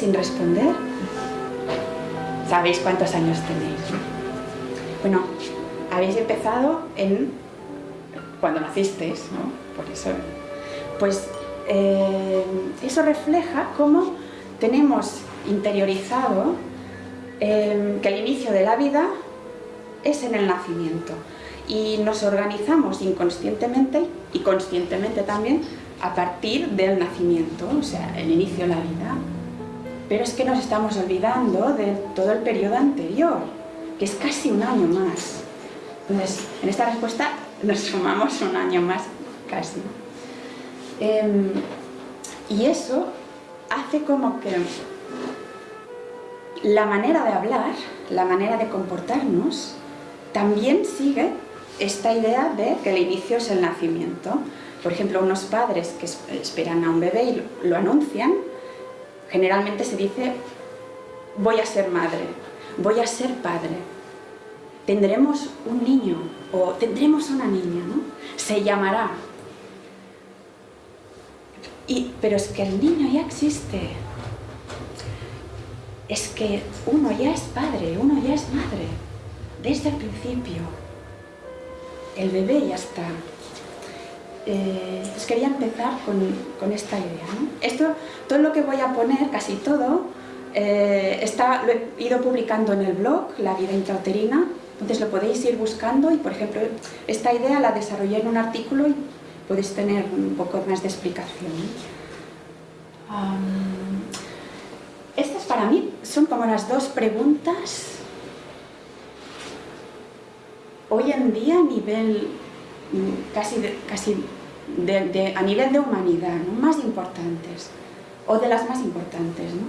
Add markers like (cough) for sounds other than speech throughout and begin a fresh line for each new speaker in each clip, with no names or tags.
sin responder, sabéis cuántos años tenéis. ¿no? Bueno, habéis empezado en cuando nacisteis, ¿no? Por eso, pues eh, eso refleja cómo tenemos interiorizado eh, que el inicio de la vida es en el nacimiento y nos organizamos inconscientemente y conscientemente también a partir del nacimiento, o sea, el inicio de la vida. Pero es que nos estamos olvidando de todo el periodo anterior, que es casi un año más. Entonces, en esta respuesta nos sumamos un año más casi. Em, y eso hace como que la manera de hablar, la manera de comportarnos, también sigue esta idea de que el inicio es el nacimiento. Por ejemplo, unos padres que es- esperan a un bebé y lo anuncian, generalmente se dice, voy a ser madre, voy a ser padre, tendremos un niño o tendremos una niña, ¿no? Se llamará. Y, pero es que el niño ya existe. Es que uno ya es padre, uno ya es madre, desde el principio. El bebé ya está. Eh, pues quería empezar con, con esta idea. Esto, todo lo que voy a poner, casi todo, eh, está, lo he ido publicando en el blog, La vida intrauterina, entonces lo podéis ir buscando y, por ejemplo, esta idea la desarrollé en un artículo y podéis tener un poco más de explicación. Estas para mí son como las dos preguntas hoy en día a nivel casi, casi a nivel de humanidad, más importantes, o de las más importantes. ¿no?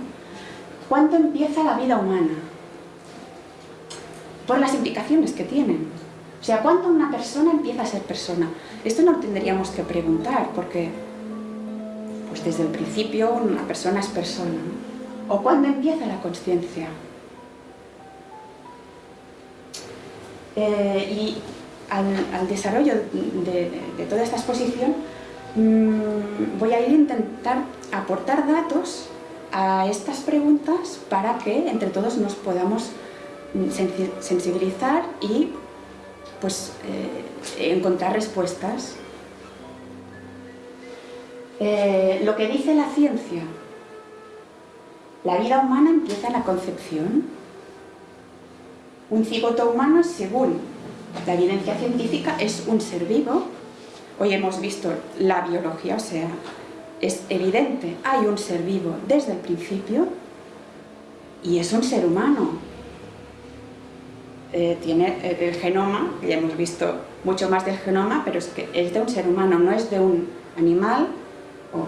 ¿Cuándo empieza la vida humana? Por las implicaciones que tienen. O sea, ¿cuándo una persona empieza a ser persona? Esto no tendríamos que preguntar, porque pues desde el principio una persona es persona. ¿O cuándo empieza la conciencia? Eh, y al, desarrollo de, toda esta exposición mm, voy a ir a intentar aportar datos a estas preguntas para que entre todos nos podamos mm, sensi- sensibilizar y pues eh, encontrar respuestas. Eh, lo que dice la ciencia, la vida humana empieza en la concepción, un cigoto humano, según la evidencia científica, es un ser vivo. Hoy hemos visto la biología, o sea, es evidente, hay un ser vivo desde el principio y es un ser humano. Eh, tiene eh, el genoma, ya hemos visto mucho más del genoma, pero es que es de un ser humano, no es de un animal. o-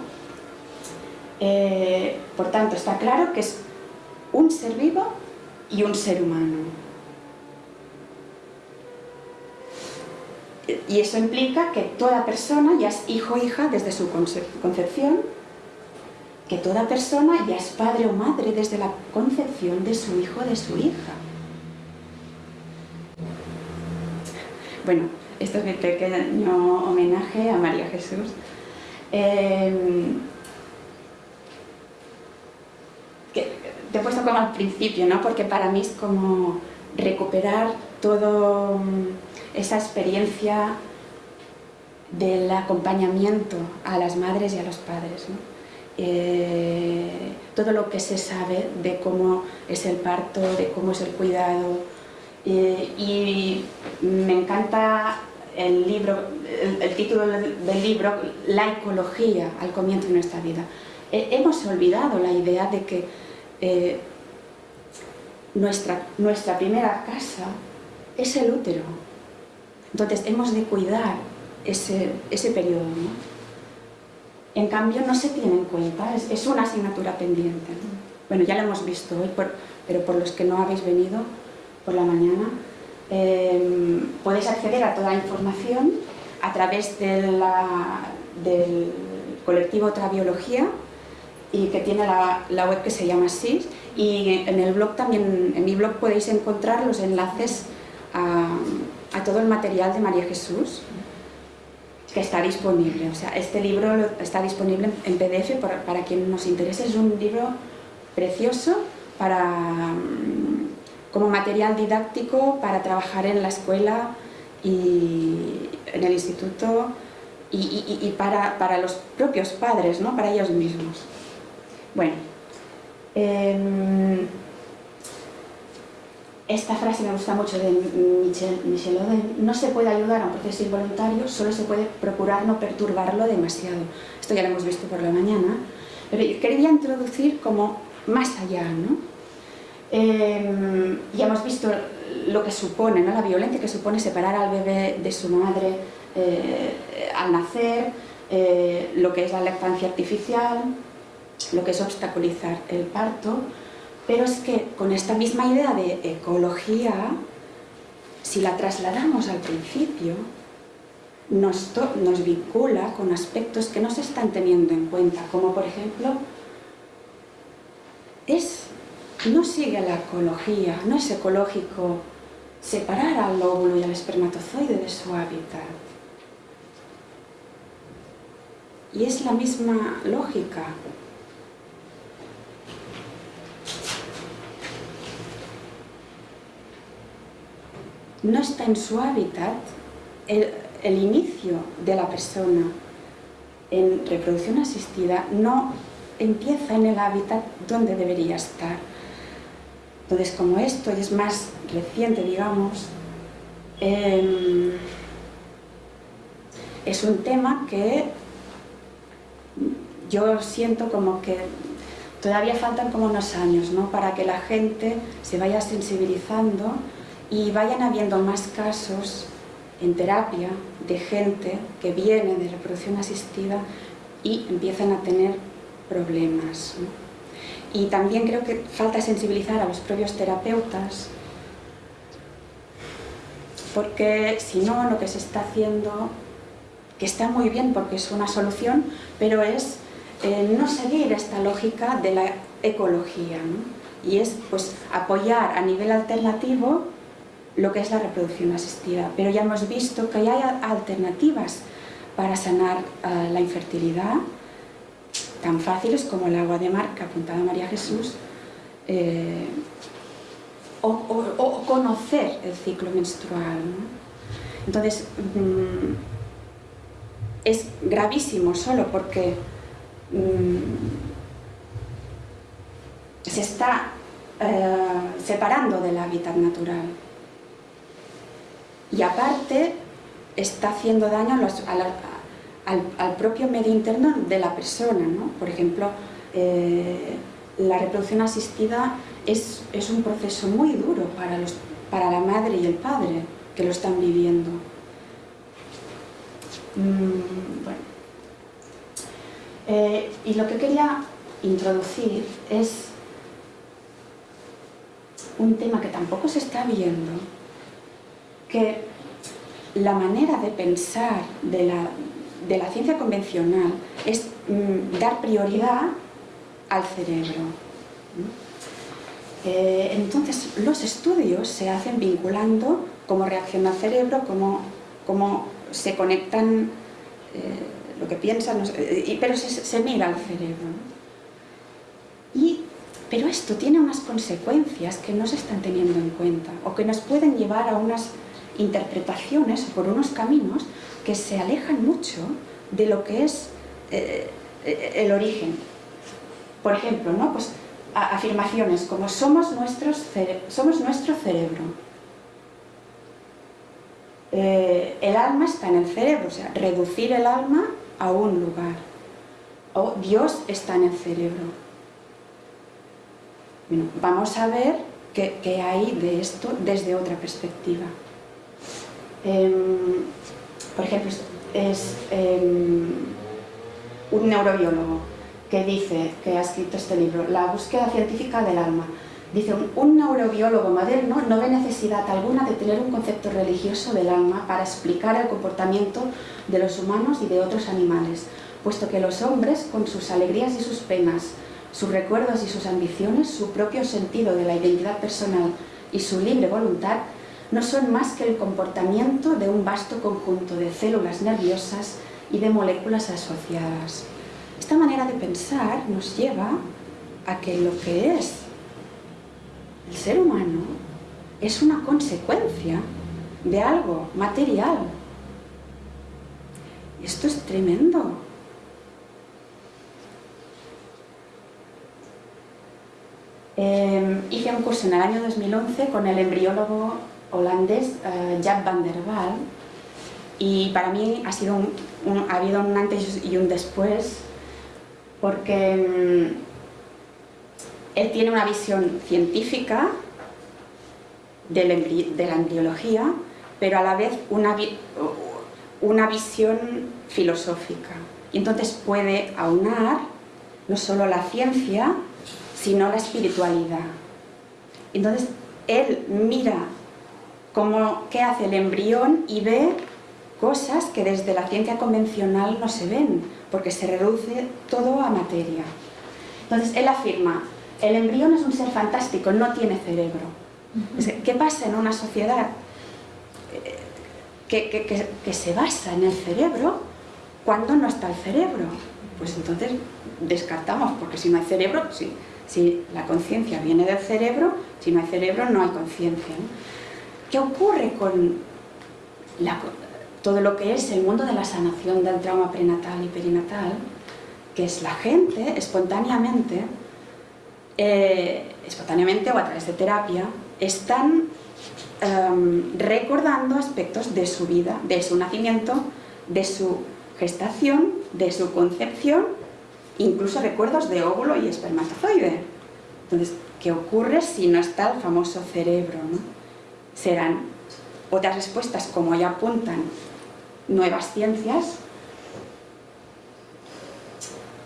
Eh, por tanto, está claro que es un ser vivo y un ser humano. Y eso implica que toda persona ya es hijo o hija desde su conce- concepción, que toda persona ya es padre o madre desde la concepción de su hijo o de su hija. Bueno, esto es mi pequeño homenaje a María Jesús. Eh, que te he puesto como al principio, ¿no? Porque para mí es como recuperar todo esa experiencia del acompañamiento a las madres y a los padres. Eh, todo lo que se sabe de cómo es el parto, de cómo es el cuidado, eh, y me encanta el libro, el, título del, libro, La ecología al comienzo de nuestra vida. Eh, hemos olvidado la idea de que nuestra, nuestra primera casa es el útero. Entonces hemos de cuidar ese, ese periodo. ¿no? En cambio no se tiene en cuenta, es, una asignatura pendiente. ¿no? Bueno, ya lo hemos visto hoy, pero por los que no habéis venido por la mañana, eh, podéis acceder a toda la información a través del colectivo Otra Biología y que tiene la, la web que se llama así y en el blog también, en mi blog podéis encontrar los enlaces a, a todo el material de María Jesús que está disponible. O sea, este libro está disponible en PDF para, quien nos interese. Es un libro precioso para, mm, como material didáctico para trabajar en la escuela y en el instituto y, para, para, los propios padres, ¿no? para ellos mismos. Bueno, eh, esta frase me gusta mucho de Michel, Michel Oden, no se puede ayudar a un proceso involuntario, solo se puede procurar no perturbarlo demasiado. Esto ya lo hemos visto por la mañana, pero quería introducir como más allá, ¿no? Eh, ya hemos visto lo que supone, ¿no? la violencia que supone separar al bebé de su madre eh, al nacer, eh, lo que es la lactancia artificial, lo que es obstaculizar el parto, pero es que con esta misma idea de ecología, si la trasladamos al principio, nos, nos, vincula con aspectos que no se están teniendo en cuenta, como por ejemplo, es, no sigue la ecología, no es ecológico separar al óvulo y al espermatozoide de su hábitat. Y es la misma lógica. No está en su hábitat, el, inicio de la persona en reproducción asistida no empieza en el hábitat donde debería estar. Entonces, como esto es más reciente, digamos, eh, es un tema que yo siento como que todavía faltan como unos años, ¿no? Para que la gente se vaya sensibilizando y vayan habiendo más casos en terapia de gente que viene de reproducción asistida y empiezan a tener problemas. Y también creo que falta sensibilizar a los propios terapeutas porque si no lo que se está haciendo, que está muy bien porque es una solución, pero es eh, no seguir esta lógica de la ecología y es pues apoyar a nivel alternativo lo que es la reproducción asistida, pero ya hemos visto que hay alternativas para sanar uh, la infertilidad, tan fáciles como el agua de mar que apuntaba María Jesús, eh, o, conocer el ciclo menstrual. Entonces, mmm, es gravísimo solo porque mmm, se está uh, separando del hábitat natural y aparte está haciendo daño al, al, propio medio interno de la persona. ¿no? Por ejemplo, eh, la reproducción asistida es, es, un proceso muy duro para, los, para la madre y el padre que lo están viviendo. Mm, bueno. eh, y lo que quería introducir es un tema que tampoco se está viendo, que la manera de pensar de la, de la ciencia convencional es mm, dar prioridad al cerebro. Eh, entonces, los estudios se hacen vinculando cómo reacciona el cerebro, cómo, cómo se conectan eh, lo que piensan, eh, pero se, se, mira al cerebro. Y, pero esto tiene unas consecuencias que no se están teniendo en cuenta o que nos pueden llevar a unas interpretaciones por unos caminos que se alejan mucho de lo que es eh, el origen. Por ejemplo, ¿no? pues, afirmaciones como somos, somos nuestro cerebro. Eh, el alma está en el cerebro, o sea, reducir el alma a un lugar. O Dios está en el cerebro. Bueno, vamos a ver qué hay de esto desde otra perspectiva. Eh, por ejemplo, es eh, un neurobiólogo que dice, que ha escrito este libro, La búsqueda científica del alma. Dice, un neurobiólogo moderno no ve necesidad alguna de tener un concepto religioso del alma para explicar el comportamiento de los humanos y de otros animales, puesto que los hombres, con sus alegrías y sus penas, sus recuerdos y sus ambiciones, su propio sentido de la identidad personal y su libre voluntad no son más que el comportamiento de un vasto conjunto de células nerviosas y de moléculas asociadas. Esta manera de pensar nos lleva a que lo que es el ser humano es una consecuencia de algo material. Esto es tremendo. Eh, hice un curso en el año 2011 con el embriólogo holandés uh, Jaap van der Waal y para mí ha, sido ha habido un antes y un después porque um, él tiene una visión científica de la, la embriología, pero a la vez una, una visión filosófica. Y entonces puede aunar no solo la ciencia, sino la espiritualidad. Entonces, él mira cómo, qué hace el embrión y ve cosas que desde la ciencia convencional no se ven, porque se reduce todo a materia. Entonces, él afirma, el embrión es un ser fantástico, no tiene cerebro. ¿Qué pasa en una sociedad eh, que, que se basa en el cerebro cuando no está el cerebro? Pues entonces descartamos, porque si no hay cerebro, sí, si la conciencia viene del cerebro, si no hay cerebro no hay conciencia. ¿Qué ocurre con todo lo que es el mundo de la sanación del trauma prenatal y perinatal? Que es la gente espontáneamente, eh, espontáneamente o a través de terapia, están em, recordando aspectos de su vida, de su nacimiento, de su gestación, de su concepción incluso recuerdos de óvulo y espermatozoide. Entonces, ¿qué ocurre si no está el famoso cerebro? Serán otras respuestas, como ya apuntan nuevas ciencias.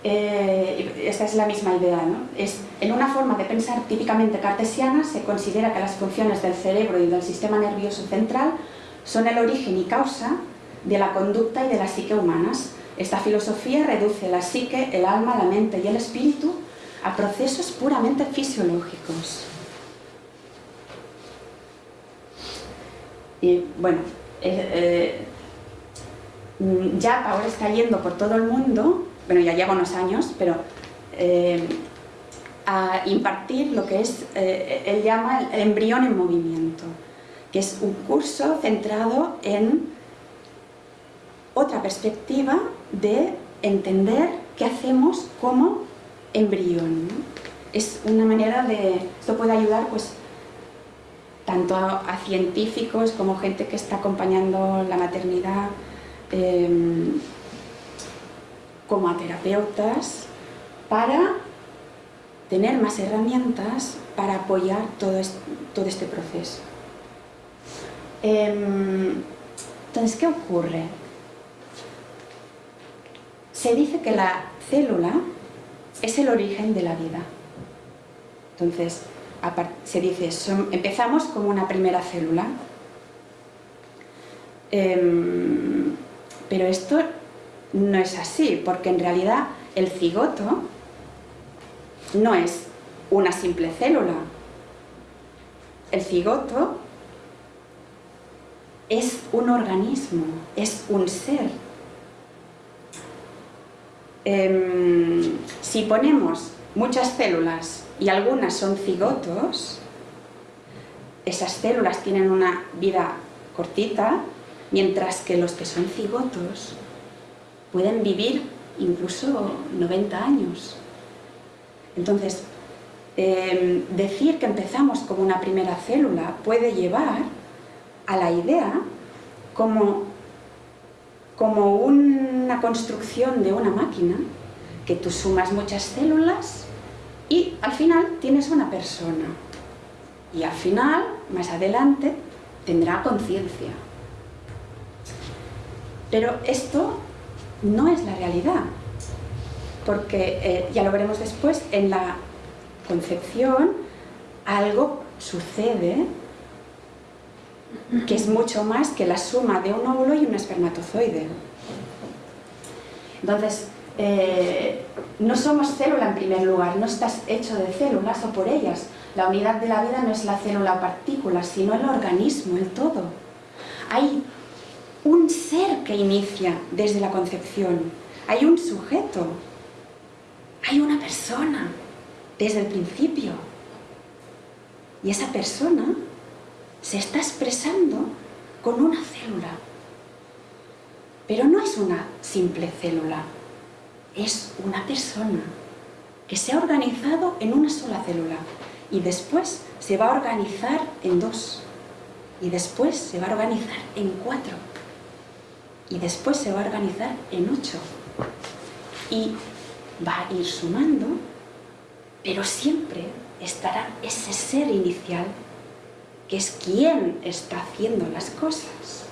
Eh, esta es la misma idea, ¿no? Es, en una forma de pensar típicamente cartesiana se considera que las funciones del cerebro y del sistema nervioso central son el origen y causa de la conducta y de la psique humanas, esta filosofía reduce la psique, el alma, la mente y el espíritu a procesos puramente fisiológicos. Y bueno, eh, eh, ya ahora está yendo por todo el mundo, bueno ya lleva unos años, pero eh, a impartir lo que es, él llama el embrión en movimiento, que es un curso centrado en otra perspectiva de entender qué hacemos como embrión. Es una manera de... Esto puede ayudar pues tanto a, científicos como gente que está acompañando la maternidad, em, como a terapeutas, para tener más herramientas para apoyar todo este, proceso. Em, entonces, ¿qué ocurre? se dice que la célula es el origen de la vida. Entonces, se dice, empezamos como una primera célula, em, pero esto no es así, porque en realidad el cigoto no es una simple célula. El cigoto es un organismo, es un ser, Em, si ponemos muchas células y algunas son cigotos, esas células tienen una vida cortita, mientras que los que son cigotos pueden vivir incluso 90 años. Entonces, em, decir que empezamos como una primera célula puede llevar a la idea como como una construcción de una máquina que tú sumas muchas células y al final tienes una persona. Y al final, más adelante, tendrá conciencia. Pero esto no es la realidad, porque eh, ya lo veremos después, en la concepción algo sucede que es mucho más que la suma de un óvulo y un espermatozoide. Entonces, eh, no somos célula en primer lugar, no estás hecho de células o por ellas. La unidad de la vida no es la célula partícula, sino el organismo, el todo. Hay un ser que inicia desde la concepción, hay un sujeto, hay una persona desde el principio. Y esa persona se está expresando con una célula. Pero no es una simple célula, es una persona que se ha organizado en una sola célula y después se va a organizar en dos y después se va a organizar en cuatro y después se va a organizar en ocho. Y va a ir sumando pero siempre estará ese ser inicial que es quien está haciendo las cosas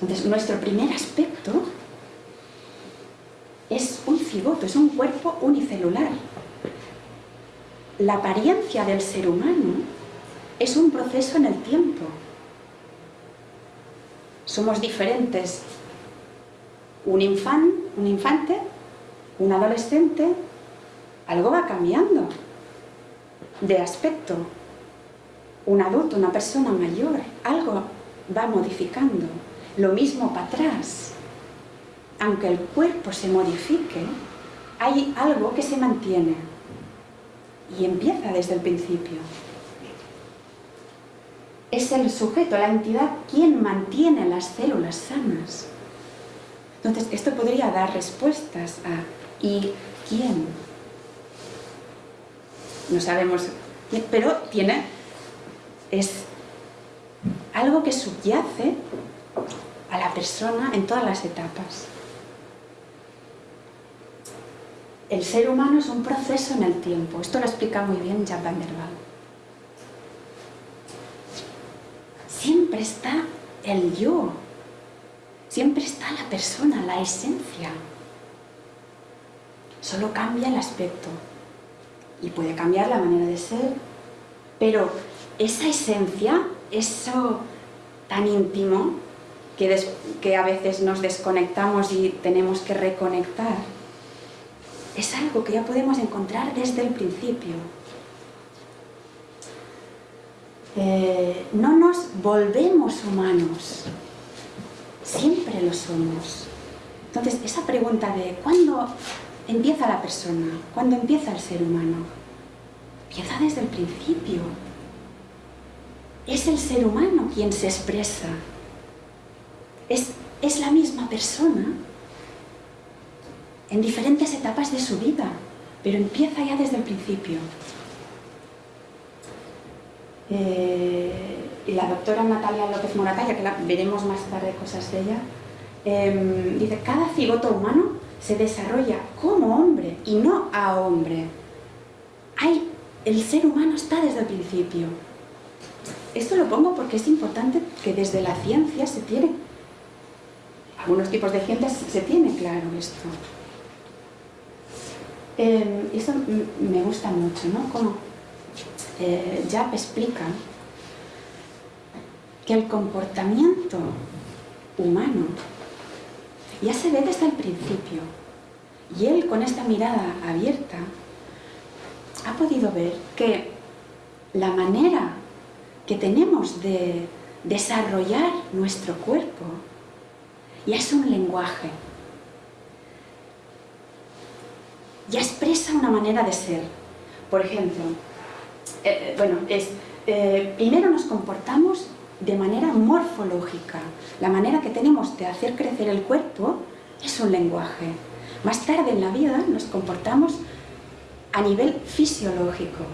Entonces, nuestro primer aspecto es un cigoto, es un cuerpo unicelular. La apariencia del ser humano es un proceso en el tiempo. Somos diferentes. Un, un infante, un adolescente, algo va cambiando de aspecto. Un adulto, una persona mayor, algo va modificando. Lo mismo para atrás. Aunque el cuerpo se modifique, hay algo que se mantiene y empieza desde el principio. Es el sujeto, la entidad, quien mantiene las células sanas. Entonces, esto podría dar respuestas a ¿y quién? No sabemos, pero tiene, es algo que subyace a la persona en todas las etapas. El ser humano es un proceso en el tiempo. Esto lo explica muy bien Jan van. Siempre está el yo. Siempre está la persona, la esencia. Solo cambia el aspecto. Y puede cambiar la manera de ser. Pero esa esencia, eso tan íntimo, que, a veces nos desconectamos y tenemos que reconectar, es algo que ya podemos encontrar desde el principio. Eh, no nos volvemos humanos, siempre lo somos. Entonces, esa pregunta de ¿cuándo empieza la persona? ¿Cuándo empieza el ser humano? Empieza desde el principio. Es el ser humano quien se expresa, es, la misma persona en diferentes etapas de su vida, pero empieza ya desde el principio. Eh, y la doctora Natalia López Moratalla, que veremos más tarde cosas de ella, em, dice, cada cigoto humano se desarrolla como hombre y no a hombre. Hay, el ser humano está desde el principio. Esto lo pongo porque es importante que desde la ciencia se tiene algunos tipos de ciencias se tiene claro esto. Eh, eso me gusta mucho, ¿no? Como eh, Jap explica que el comportamiento humano ya se ve desde el principio. Y él, con esta mirada abierta, ha podido ver que la manera que tenemos de desarrollar nuestro cuerpo ya es un lenguaje. Ya expresa una manera de ser. Por ejemplo, eh, eh, bueno, es, eh, primero nos comportamos de manera morfológica. La manera que tenemos de hacer crecer el cuerpo es un lenguaje. Más tarde en la vida nos comportamos a nivel fisiológico.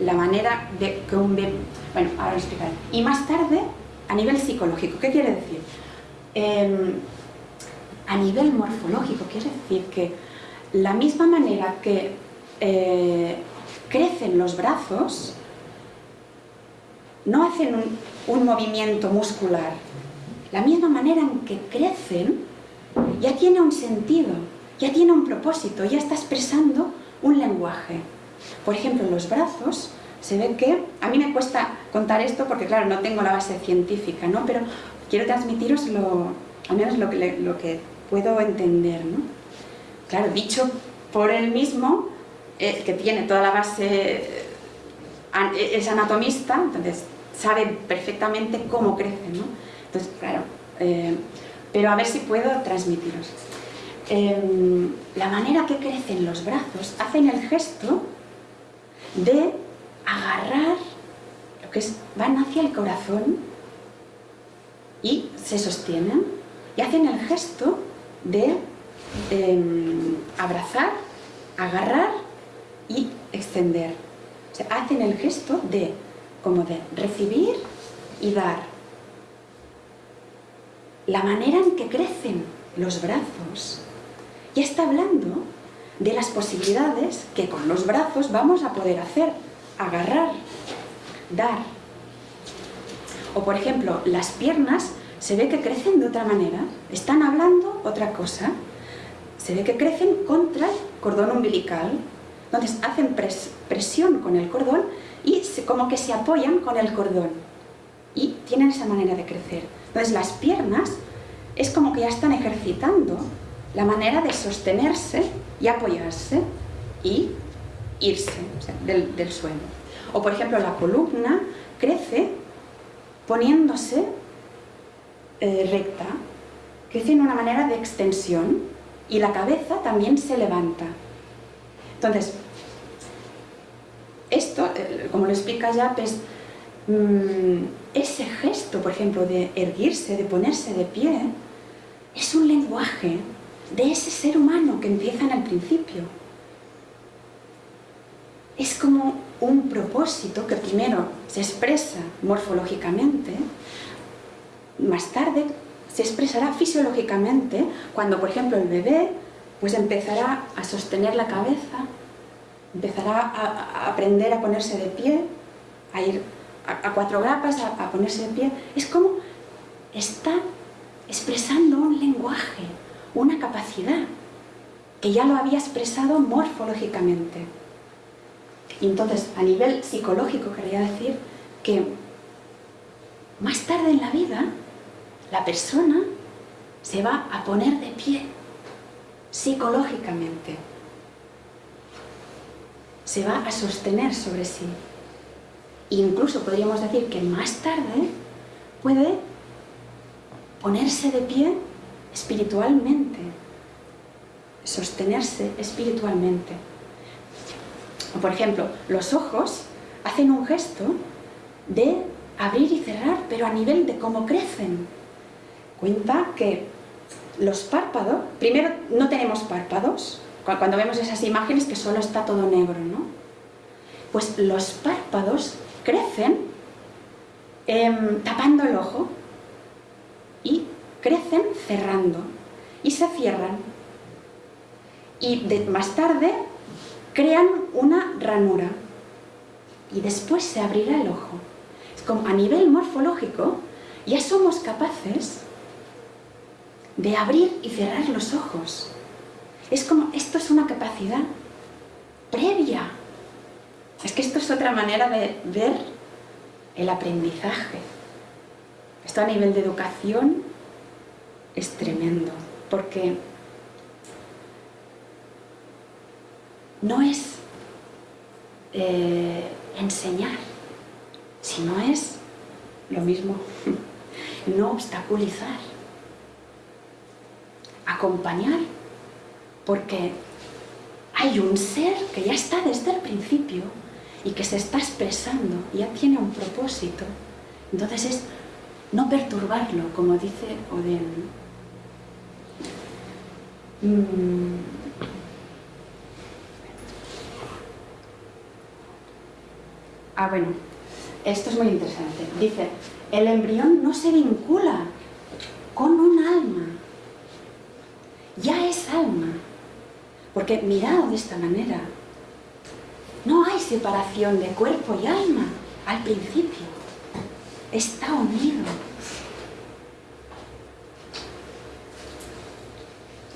La manera de que un bebé... Bueno, ahora lo explicaré. Y más tarde a nivel psicológico. ¿Qué quiere decir? Em, a nivel morfológico, quiere decir que la misma manera que eh, crecen los brazos, no hacen un, un, movimiento muscular. La misma manera en que crecen ya tiene un sentido, ya tiene un propósito, ya está expresando un lenguaje. Por ejemplo, los brazos se ve que, a mí me cuesta contar esto porque claro, no tengo la base científica, ¿no? pero quiero transmitiros lo, al menos lo que, lo que puedo entender, ¿no? Claro, dicho por él mismo, eh, que tiene toda la base, eh, es anatomista, entonces sabe perfectamente cómo crece, ¿no? Entonces, claro, eh, pero a ver si puedo transmitiros. Em, la manera que crecen los brazos, hacen el gesto de agarrar lo que es, van hacia el corazón y se sostienen y hacen el gesto de em, abrazar, agarrar y extender. O hacen el gesto de, como de recibir y dar. La manera en que crecen los brazos ya está hablando de las posibilidades que con los brazos vamos a poder hacer, agarrar, dar. O por ejemplo, las piernas se ve que crecen de otra manera, están hablando otra cosa, se ve que crecen contra el cordón umbilical, entonces hacen presión con el cordón y como que se apoyan con el cordón y tienen esa manera de crecer. Entonces las piernas es como que ya están ejercitando la manera de sostenerse y apoyarse y irse del, suelo. O por ejemplo la columna crece poniéndose eh, recta, crece en una manera de extensión y la cabeza también se levanta. Entonces, esto, eh, como lo explica ya, mm, ese gesto, por ejemplo, de erguirse, de ponerse de pie, es un lenguaje de ese ser humano que empieza en el principio. Es como un propósito que primero se expresa morfológicamente, más tarde se expresará fisiológicamente cuando, por ejemplo, el bebé pues empezará a sostener la cabeza, empezará a, aprender a ponerse de pie, a ir a, cuatro grapas, a ponerse de pie. Es como está expresando un lenguaje, una capacidad que ya lo había expresado morfológicamente. Entonces, a nivel psicológico, quería decir que más tarde en la vida, la persona se va a poner de pie, psicológicamente. Se va a sostener sobre sí. Incluso podríamos decir que más tarde puede ponerse de pie espiritualmente, sostenerse espiritualmente. Por ejemplo, los ojos hacen un gesto de abrir y cerrar, pero a nivel de cómo crecen. Cuenta que los párpados, primero no tenemos párpados, cuando vemos esas imágenes que solo está todo negro, ¿no? Pues los párpados crecen em, tapando el ojo y crecen cerrando y se cierran. Y más tarde crean una ranura y después se abrirá el ojo. Es como a nivel morfológico ya somos capaces de abrir y cerrar los ojos. Es como, esto es una capacidad previa. Es que esto es otra manera de ver el aprendizaje. Esto a nivel de educación es tremendo, porque no es eh, enseñar, sino es lo mismo, (laughs) no obstaculizar, acompañar, porque hay un ser que ya está desde el principio y que se está expresando, ya tiene un propósito, entonces es no perturbarlo, como dice Oden. Mm. Ah, bueno, esto es muy interesante. Dice, el embrión no se vincula con un alma. Ya es alma. Porque mirado de esta manera, no hay separación de cuerpo y alma al principio. Está unido.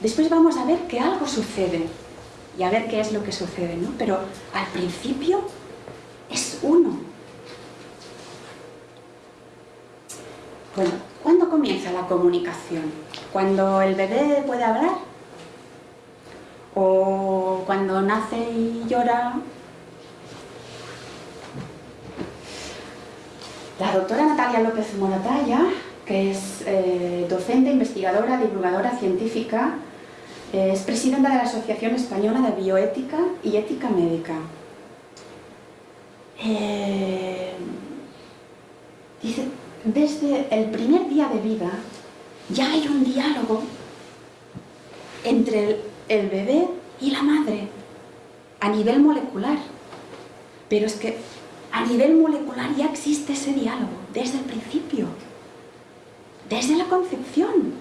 Después vamos a ver que algo sucede y a ver qué es lo que sucede, ¿no? Pero al principio es uno. Bueno, ¿cuándo ¿Cuándo comienza la comunicación? ¿Cuando el bebé puede hablar? ¿O cuando nace y llora? La doctora Natalia López Moratalla, que es eh, docente, investigadora, divulgadora científica, es presidenta de la Asociación Española de Bioética y Ética Médica. Eh, dice, desde el primer día de vida ya hay un diálogo entre el, bebé y la madre a nivel molecular. Pero es que a nivel molecular ya existe ese diálogo desde el principio, desde la concepción.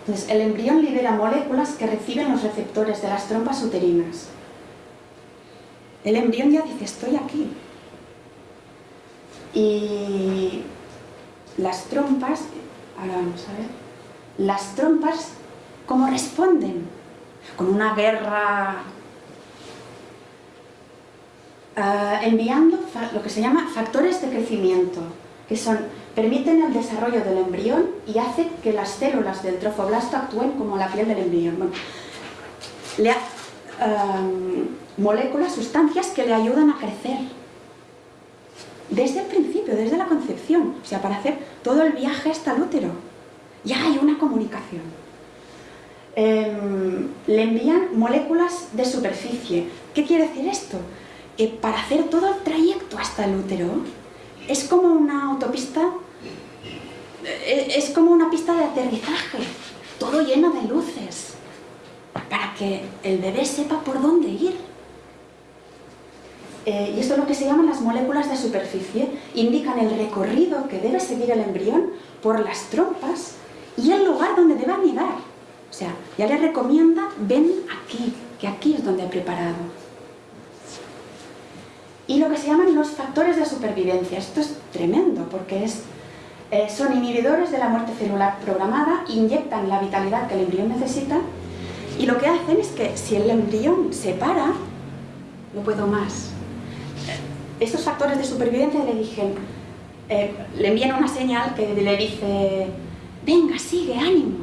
Entonces, el embrión libera moléculas que reciben los receptores de las trompas uterinas. El embrión ya dice, estoy aquí, y las trompas, ahora vamos a ver, las trompas, ¿cómo responden? Con una guerra ah, enviando lo que se llama factores de crecimiento, que son, permiten el desarrollo del embrión y hacen que las células del trofoblasto actúen como la piel del embrión. le, moléculas, sustancias que le ayudan a crecer desde el principio, desde la concepción, o sea, para hacer todo el viaje hasta el útero. Ya hay una comunicación. Em, le envían moléculas de superficie. ¿Qué quiere decir esto? Que para hacer todo el trayecto hasta el útero es como una autopista, eh, es como una pista de aterrizaje, todo lleno de luces, para que el bebé sepa por dónde ir. Eh, y esto es lo que se llaman las moléculas de superficie, indican el recorrido que debe seguir el embrión por las trompas y el lugar donde debe anidar. O sea, ya le recomienda, ven aquí, que aquí es donde he preparado. Y lo que se llaman los factores de supervivencia. Esto es tremendo, porque es, eh, son inhibidores de la muerte celular programada, inyectan la vitalidad que el embrión necesita, y lo que hacen es que si el embrión se para, no puedo más, estos factores de supervivencia le dije, eh, le envían una señal que le dice, venga, sigue, ánimo,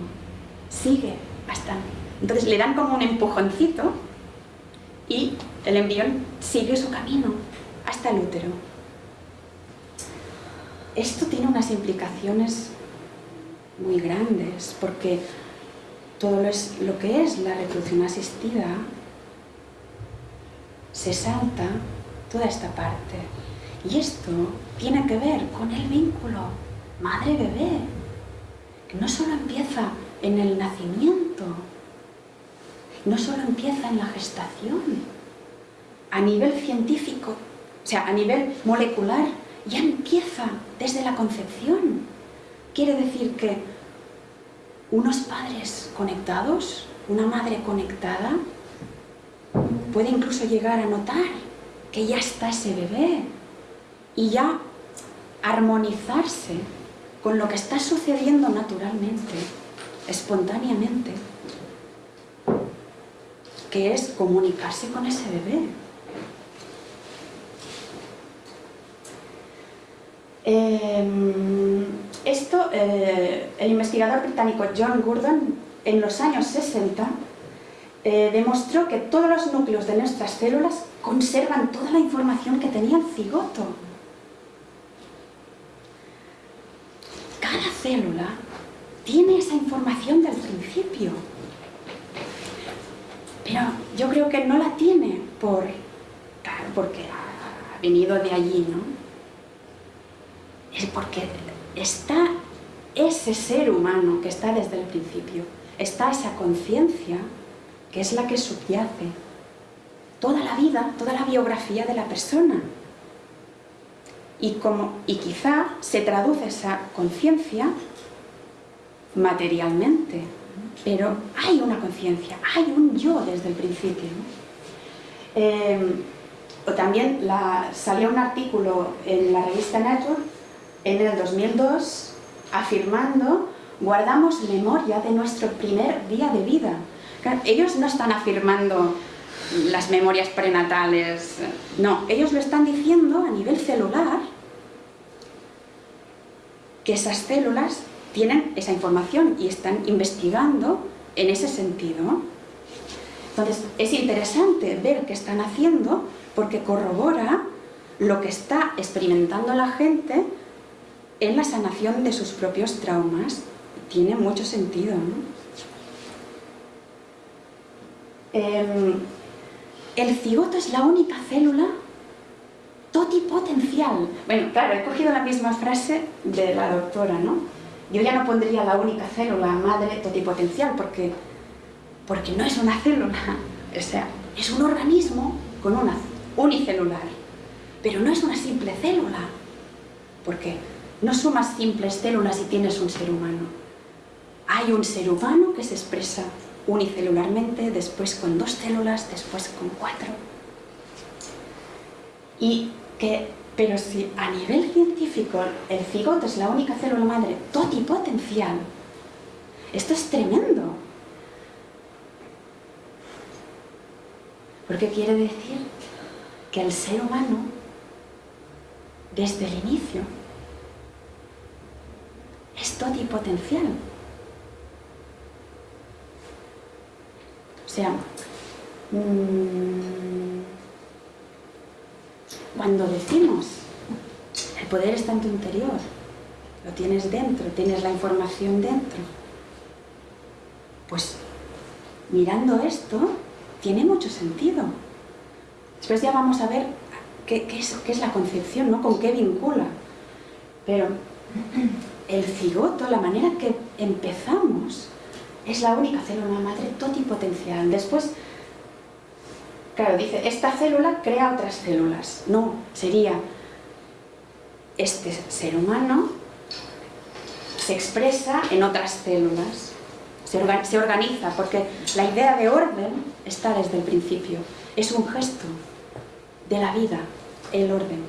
sigue, hasta. Entonces le dan como un empujoncito y el embrión sigue su camino hasta el útero. Esto tiene unas implicaciones muy grandes porque todo lo que es la reproducción asistida se salta toda esta parte. Y esto tiene que ver con el vínculo madre-bebé, que no solo empieza en el nacimiento, no solo empieza en la gestación, a nivel científico, o sea, a nivel molecular, ya empieza desde la concepción. Quiere decir que unos padres conectados, una madre conectada, puede incluso llegar a notar que ya está ese bebé y ya armonizarse con lo que está sucediendo naturalmente, espontáneamente, que es comunicarse con ese bebé. Em, esto, eh, el investigador británico John Gurdon, en los años 60, eh, demostró que todos los núcleos de nuestras células conservan toda la información que tenía el cigoto. Cada célula tiene esa información del principio. Pero yo creo que no la tiene por, porque ha venido de allí, ¿no? Es porque está ese ser humano que está desde el principio, está esa conciencia que es la que subyace toda la vida, toda la biografía de la persona. Y, como, y quizá se traduce esa conciencia materialmente, pero hay una conciencia, hay un yo desde el principio. Em, o también salió un artículo en la revista Nature en el 2002 afirmando guardamos memoria de nuestro primer día de vida. Ellos no están afirmando las memorias prenatales. No, ellos lo están diciendo a nivel celular que esas células tienen esa información y están investigando en ese sentido. Entonces, es interesante ver qué están haciendo porque corrobora lo que está experimentando la gente en la sanación de sus propios traumas. Tiene mucho sentido, em, el cigoto es la única célula totipotencial. Bueno, claro, he cogido la misma frase de la doctora, ¿no? Yo ya no pondría la única célula madre totipotencial porque, porque no es una célula, (laughs) o sea, es un organismo con una unicelular, pero no es una simple célula, porque no sumas simples células y tienes un ser humano. Hay un ser humano que se expresa unicelularmente, después con dos células, después con cuatro. Y que, pero si a nivel científico el cigoto es la única célula madre totipotencial, esto es tremendo. Porque quiere decir que el ser humano, desde el inicio, es totipotencial. O sea, mm, cuando decimos el poder está en tu interior, lo tienes dentro, tienes la información dentro, pues mirando esto tiene mucho sentido. Después ya vamos a ver qué, es, qué es la concepción, ¿no? con qué vincula. Pero el cigoto, la manera que empezamos, es la única célula madre totipotencial. Después, claro, dice, esta célula crea otras células. No, sería este ser humano se expresa en otras células, se, organiza, porque la idea de orden está desde el principio. Es un gesto de la vida, el orden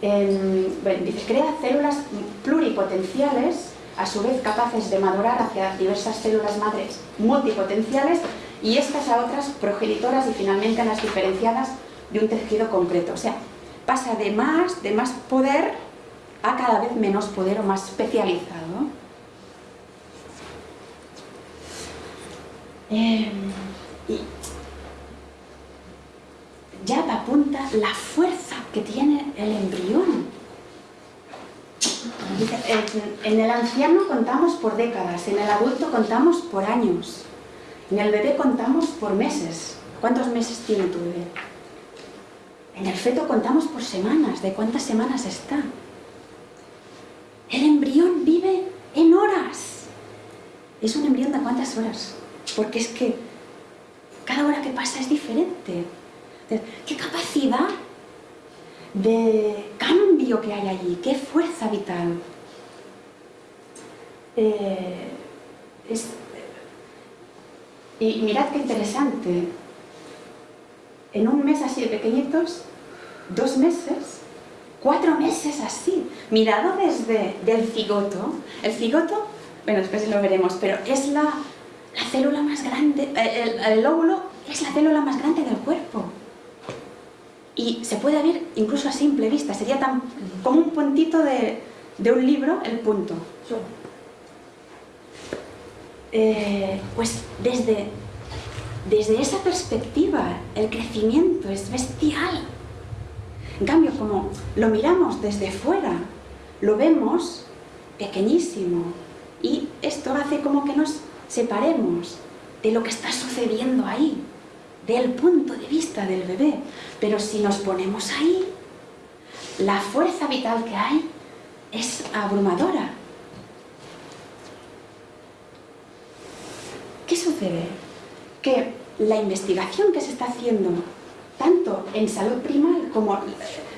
dice, crea células pluripotenciales, a su vez capaces de madurar hacia diversas células madres multipotenciales y estas a otras progenitoras y finalmente a las diferenciadas de un tejido concreto. O sea, pasa de más, de más poder a cada vez menos poder o más especializado. Em, y ya apunta la fuerza que tiene el embrión. En el anciano contamos por décadas, en el adulto contamos por años, en el bebé contamos por meses. ¿Cuántos meses tiene tu bebé? En el feto contamos por semanas, ¿de cuántas semanas está? El embrión vive en horas. ¿Es un embrión de cuántas horas? Porque es que cada hora que pasa es diferente. ¿Qué capacidad de cambio que hay allí? ¿Qué fuerza vital? Eh, y mirad qué interesante. En un mes así de pequeñitos, dos meses, cuatro meses así, mirado desde el cigoto. El cigoto, bueno, después lo veremos, pero es la, célula más grande, el, el óvulo es la célula más grande del cuerpo y se puede ver incluso a simple vista, sería tan como un puntito de, un libro, el punto. Eh, pues desde, desde esa perspectiva el crecimiento es bestial. En cambio, como lo miramos desde fuera, lo vemos pequeñísimo y esto hace como que nos separemos de lo que está sucediendo ahí del punto de vista del bebé. Pero si nos ponemos ahí, la fuerza vital que hay es abrumadora. ¿Qué sucede? Que la investigación que se está haciendo, tanto en salud primal como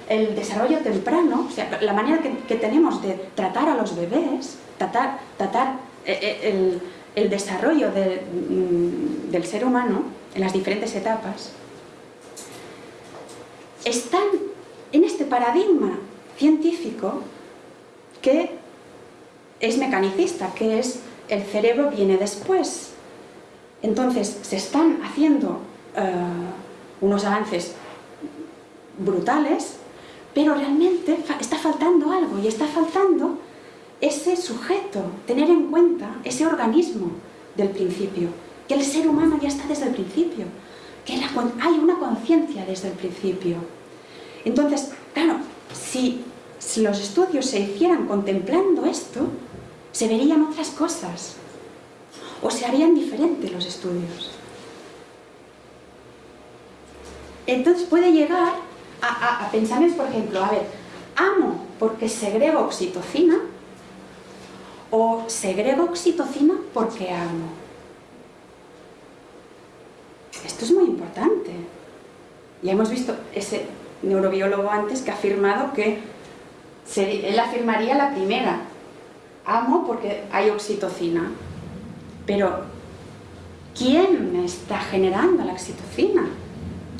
el desarrollo temprano, o sea, la manera que, tenemos de tratar a los bebés, tratar, eh, eh, el, desarrollo mm, del ser humano, en las diferentes etapas, están en este paradigma científico que es mecanicista, que es el cerebro viene después. Entonces, se están haciendo eh, unos avances brutales, pero realmente está faltando algo, y está faltando ese sujeto, tener en cuenta ese organismo del principio, que el ser humano ya está desde el principio, que hay una conciencia desde el principio. Entonces, claro, si, los estudios se hicieran contemplando esto, se verían otras cosas, o se harían diferentes los estudios. Entonces puede llegar a, a, pensamientos, por ejemplo, a ver, amo porque segrego oxitocina o segrego oxitocina porque amo. Esto es muy importante. Ya hemos visto ese neurobiólogo antes que ha afirmado que él afirmaría la primera. Amo porque hay oxitocina. Pero, ¿quién está generando la oxitocina?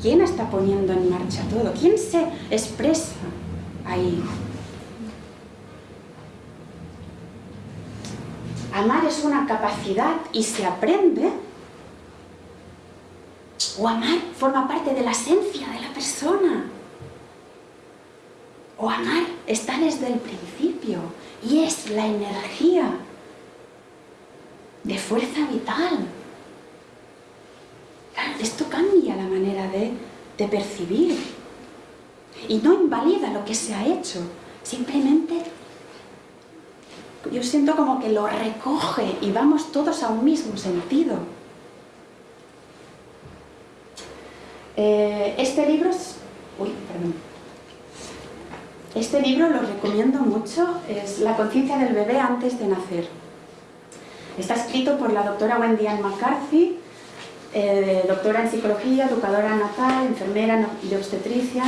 ¿Quién está poniendo en marcha todo? ¿Quién se expresa ahí? Amar es una capacidad y se aprende o amar forma parte de la esencia de la persona. O amar está desde el principio y es la energía de fuerza vital. esto cambia la manera de, percibir y no invalida lo que se ha hecho, simplemente yo siento como que lo recoge y vamos todos a un mismo sentido. Eh, este libro es... Este libro lo recomiendo mucho, es La conciencia del bebé antes de nacer. Está escrito por la doctora Wendy Ann McCarthy, eh, doctora en psicología, educadora natal, enfermera de obstetricia,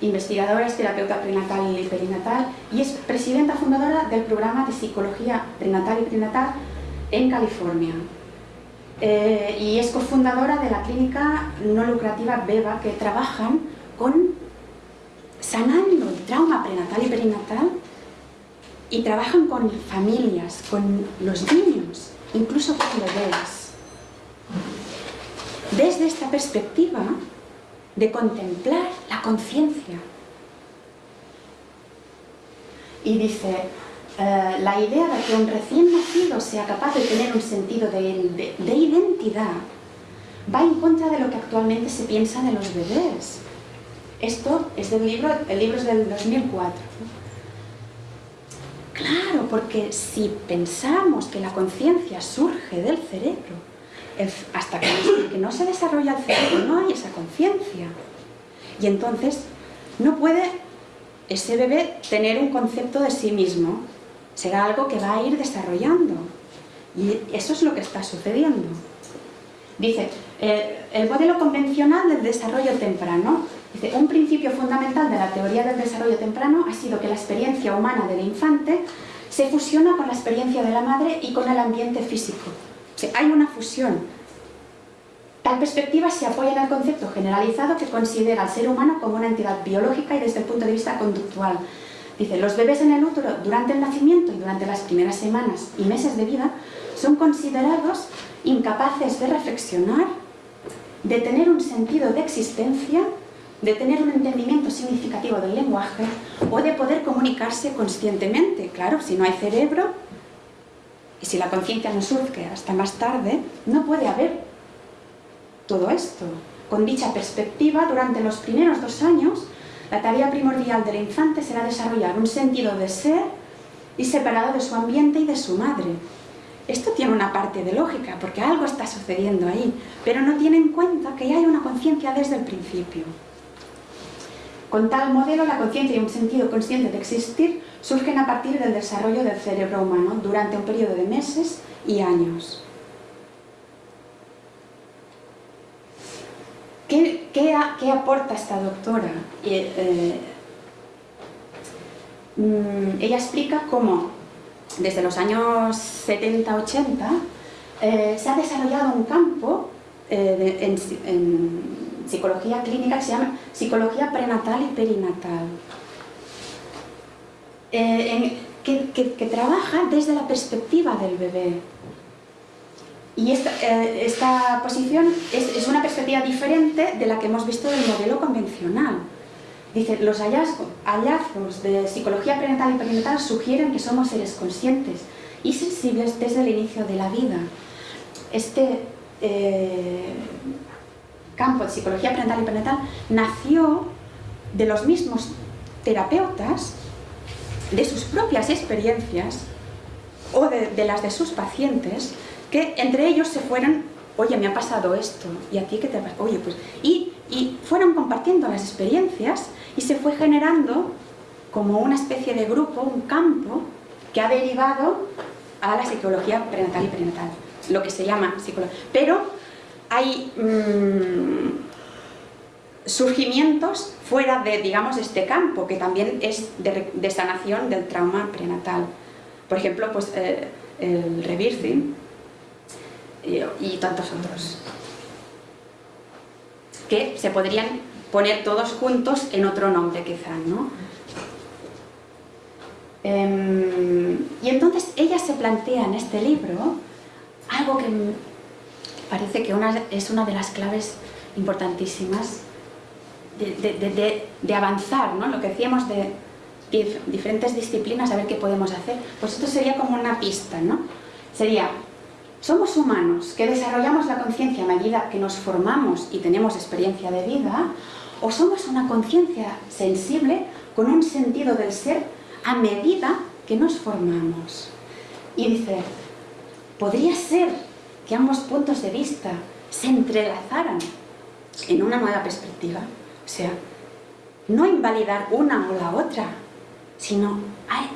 investigadora, es terapeuta prenatal y perinatal y es presidenta fundadora del programa de psicología prenatal y perinatal en California. Eh, y es cofundadora de la clínica no lucrativa BEBA que trabajan con sanando el trauma prenatal y perinatal y trabajan con familias, con los niños, incluso con bebés. Desde esta perspectiva de contemplar la conciencia. Y dice, eh, la idea de que un recién nacido sea capaz de tener un sentido de, identidad va en contra de lo que actualmente se piensa de los bebés. Esto es del libro, el libro es del 2004. Claro, porque si pensamos que la conciencia surge del cerebro, hasta que no se desarrolla el cerebro no hay esa conciencia. Y entonces no puede ese bebé tener un concepto de sí mismo, será algo que va a ir desarrollando. Y eso es lo que está sucediendo. Dice, eh, el modelo convencional del desarrollo temprano, dice, un principio fundamental de la teoría del desarrollo temprano ha sido que la experiencia humana del infante se fusiona con la experiencia de la madre y con el ambiente físico. hay una fusión. Tal perspectiva se apoya en el concepto generalizado que considera al ser humano como una entidad biológica y desde el punto de vista conductual, Dice, los bebés en el útero durante el nacimiento y durante las primeras semanas y meses de vida son considerados incapaces de reflexionar, de tener un sentido de existencia, de tener un entendimiento significativo del lenguaje o de poder comunicarse conscientemente. Claro, si no hay cerebro y si la conciencia no surge hasta más tarde, no puede haber todo esto. Con dicha perspectiva, durante los primeros dos años, la tarea primordial del infante será desarrollar un sentido de ser y separado de su ambiente y de su madre. Esto tiene una parte de lógica, porque algo está sucediendo ahí, pero no tiene en cuenta que hay una conciencia desde el principio. Con tal modelo, la conciencia y un sentido consciente de existir surgen a partir del desarrollo del cerebro humano durante un periodo de meses y años. ¿Qué, aporta esta doctora? Eh, mm, ella explica cómo desde los años 70-80 eh, se ha desarrollado un campo eh, en, psicología clínica que se llama psicología prenatal y perinatal, que trabaja desde la perspectiva del bebé, y esta, eh, esta posición es, una perspectiva diferente de la que hemos visto del modelo convencional. Dice, los hallazgos, de psicología prenatal y perinatal sugieren que somos seres conscientes y sensibles desde el inicio de la vida. Este eh, campo de psicología prenatal y perinatal nació de los mismos terapeutas, de sus propias experiencias o de, las de sus pacientes, que entre ellos se fueran, oye, me ha pasado esto, y a ti qué te ha pasado, oye, pues, y, y fueron compartiendo las experiencias y se fue generando como una especie de grupo, un campo, que ha derivado a la psicología prenatal y perinatal, lo que se llama psicología. Pero hay mm, surgimientos fuera de, digamos, este campo, que también es de, sanación del trauma prenatal. Por ejemplo, pues, eh, el rebirthing y, tantos otros, que se podrían poner todos juntos en otro nombre quizás, ¿no? Em, y entonces ella se plantea en este libro algo que parece que es una de las claves importantísimas de, avanzar, ¿no? Lo que decíamos de diferentes disciplinas, a ver qué podemos hacer. Pues esto sería como una pista, ¿no? Sería, somos humanos que desarrollamos la conciencia a medida que nos formamos y tenemos experiencia de vida, o somos una conciencia sensible con un sentido del ser a medida que nos formamos. Y dice, podría ser que ambos puntos de vista se entrelazaran en una nueva perspectiva. O sea, no invalidar una o la otra, sino,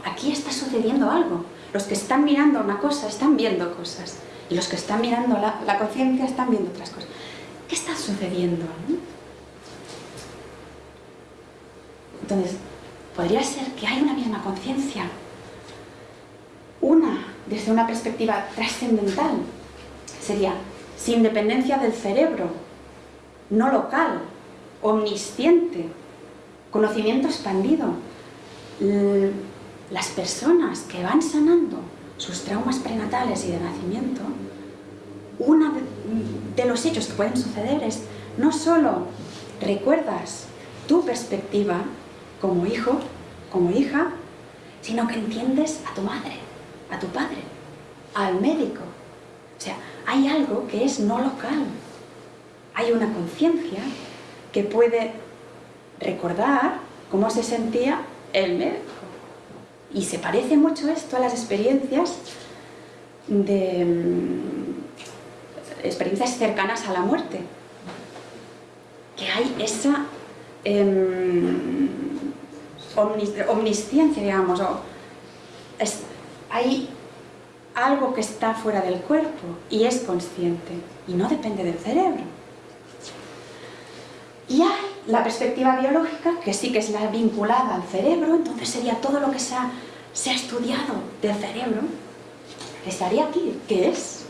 aquí está sucediendo algo. Los que están mirando una cosa están viendo cosas, y los que están mirando la, conciencia están viendo otras cosas. ¿Qué está sucediendo? Entonces, podría ser que hay una misma conciencia, una desde una perspectiva trascendental, sería sin dependencia del cerebro, no local, omnisciente, conocimiento expandido. Las personas que van sanando sus traumas prenatales y de nacimiento, uno de los hechos que pueden suceder es no solo recuerdas tu perspectiva como hijo, como hija, sino que entiendes a tu madre, a tu padre, al médico. O sea, hay algo que es no local. Hay una conciencia que puede recordar cómo se sentía el médico. Y se parece mucho esto a las experiencias de mm, experiencias cercanas a la muerte. Que hay esa em, omnisciencia, digamos, o hay algo que está fuera del cuerpo y es consciente y no depende del cerebro. Y hay la perspectiva biológica, que sí que es la vinculada al cerebro, entonces sería todo lo que se ha, se ha estudiado del cerebro, estaría aquí, ¿qué es?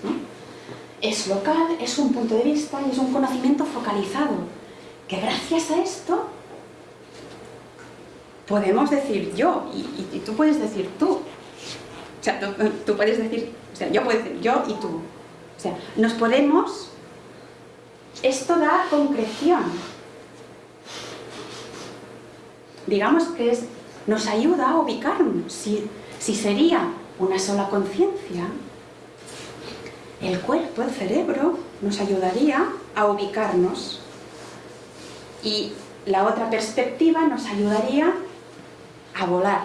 Es local, es un punto de vista y es un conocimiento focalizado, que gracias a esto podemos decir yo y, tú puedes decir tú. O sea, tú, puedes decir, o sea, yo puedo decir yo y tú. O sea, nos podemos... Esto da concreción. Digamos que es, nos ayuda a ubicarnos. Si, si sería una sola conciencia, el cuerpo, el cerebro, nos ayudaría a ubicarnos. Y la otra perspectiva nos ayudaría a volar.